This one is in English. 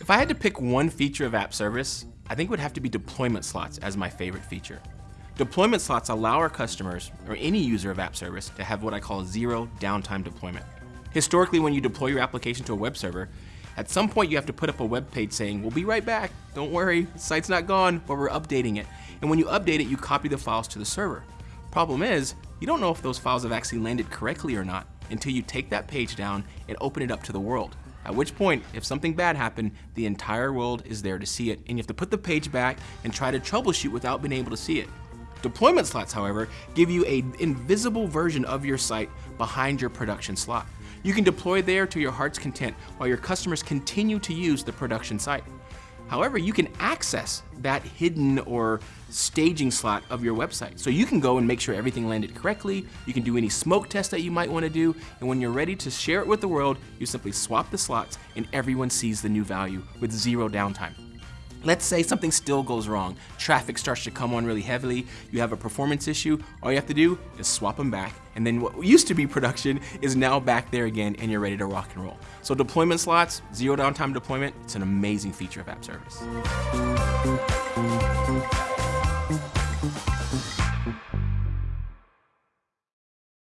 If I had to pick one feature of app service, I think it would have to be deployment slots as my favorite feature. Deployment slots allow our customers, or any user of app service, to have what I call zero downtime deployment. Historically, when you deploy your application to a web server, at some point you have to put up a web page saying, we'll be right back, don't worry, the site's not gone, but we're updating it. And when you update it, you copy the files to the server. Problem is, you don't know if those files have actually landed correctly or not until you take that page down and open it up to the world. At which point, if something bad happened, the entire world is there to see it, and you have to put the page back and try to troubleshoot without being able to see it. Deployment slots, however, give you an invisible version of your site behind your production slot. You can deploy there to your heart's content while your customers continue to use the production site. However, you can access that hidden or staging slot of your website. So you can go and make sure everything landed correctly, you can do any smoke test that you might want to do, and when you're ready to share it with the world, you simply swap the slots and everyone sees the new value with zero downtime. Let's say something still goes wrong. Traffic starts to come on really heavily, you have a performance issue, all you have to do is swap them back, and then what used to be production is now back there again and you're ready to rock and roll. So deployment slots, zero downtime deployment, it's an amazing feature of App Service.